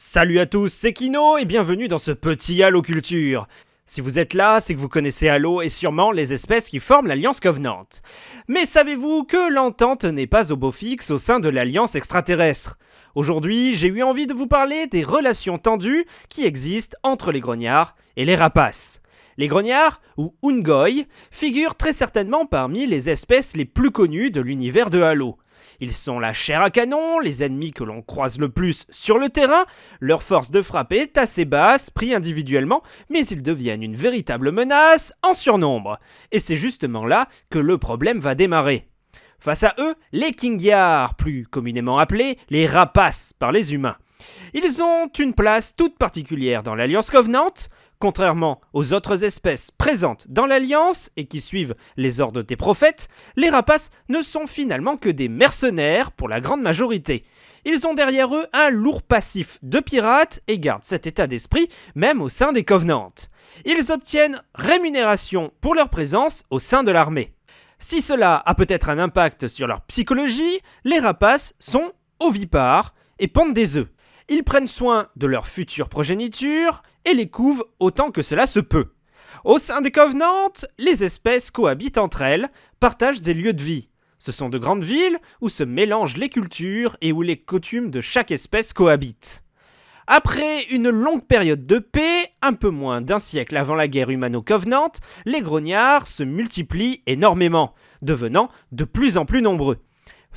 Salut à tous, c'est Kino et bienvenue dans ce petit Halo Culture. Si vous êtes là, c'est que vous connaissez Halo et sûrement les espèces qui forment l'Alliance Covenant. Mais savez-vous que l'entente n'est pas au beau fixe au sein de l'Alliance extraterrestre? Aujourd'hui, j'ai eu envie de vous parler des relations tendues qui existent entre les grognards et les rapaces. Les grognards, ou Ungoi, figurent très certainement parmi les espèces les plus connues de l'univers de Halo. Ils sont la chair à canon, les ennemis que l'on croise le plus sur le terrain, leur force de frappe est assez basse, pris individuellement, mais ils deviennent une véritable menace en surnombre. Et c'est justement là que le problème va démarrer. Face à eux, les Kingyars, plus communément appelés les rapaces par les humains. Ils ont une place toute particulière dans l'Alliance Covenant, Contrairement aux autres espèces présentes dans l'Alliance et qui suivent les ordres des prophètes, les rapaces ne sont finalement que des mercenaires pour la grande majorité. Ils ont derrière eux un lourd passif de pirates et gardent cet état d'esprit même au sein des Covenants. Ils obtiennent rémunération pour leur présence au sein de l'armée. Si cela a peut-être un impact sur leur psychologie, les rapaces sont ovipares et pondent des œufs. Ils prennent soin de leur future progéniture et les couvent autant que cela se peut. Au sein des Covenants, les espèces cohabitent entre elles, partagent des lieux de vie. Ce sont de grandes villes où se mélangent les cultures et où les coutumes de chaque espèce cohabitent. Après une longue période de paix, un peu moins d'un siècle avant la guerre humano-covenante, les grognards se multiplient énormément, devenant de plus en plus nombreux.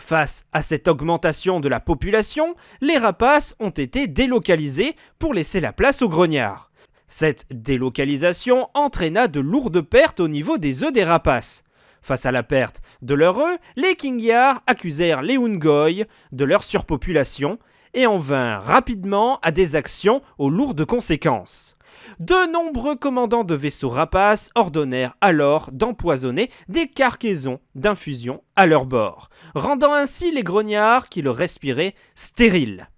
Face à cette augmentation de la population, les rapaces ont été délocalisés pour laisser la place aux grognards. Cette délocalisation entraîna de lourdes pertes au niveau des œufs des rapaces. Face à la perte de leurs œufs, les Kingyars accusèrent les Ungoi de leur surpopulation et en vinrent rapidement à des actions aux lourdes conséquences. De nombreux commandants de vaisseaux rapaces ordonnèrent alors d'empoisonner des cargaisons d'infusion à leur bord, rendant ainsi les grognards qui le respiraient stériles.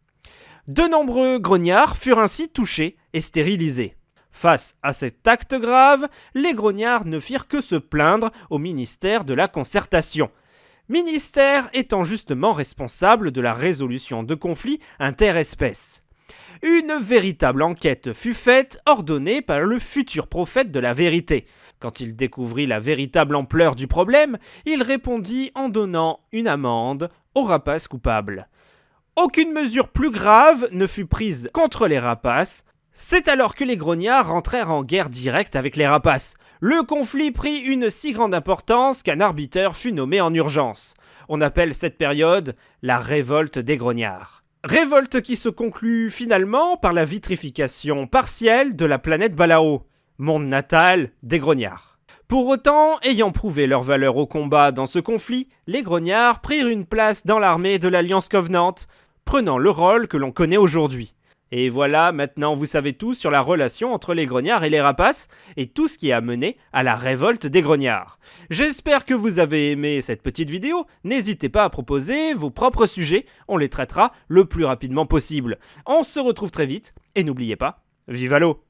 De nombreux grognards furent ainsi touchés et stérilisés. Face à cet acte grave, les grognards ne firent que se plaindre au ministère de la Concertation, ministère étant justement responsable de la résolution de conflits interespèces. Une véritable enquête fut faite, ordonnée par le futur prophète de la vérité. Quand il découvrit la véritable ampleur du problème, il répondit en donnant une amende aux rapaces coupables. Aucune mesure plus grave ne fut prise contre les rapaces. C'est alors que les grognards rentrèrent en guerre directe avec les rapaces. Le conflit prit une si grande importance qu'un arbitre fut nommé en urgence. On appelle cette période la révolte des grognards. Révolte qui se conclut finalement par la vitrification partielle de la planète Balao, monde natal des grognards. Pour autant, ayant prouvé leur valeur au combat dans ce conflit, les grognards prirent une place dans l'armée de l'Alliance Covenant, prenant le rôle que l'on connaît aujourd'hui. Et voilà, maintenant vous savez tout sur la relation entre les grognards et les rapaces, et tout ce qui a mené à la révolte des grognards. J'espère que vous avez aimé cette petite vidéo, n'hésitez pas à proposer vos propres sujets, on les traitera le plus rapidement possible. On se retrouve très vite, et n'oubliez pas, vive l'eau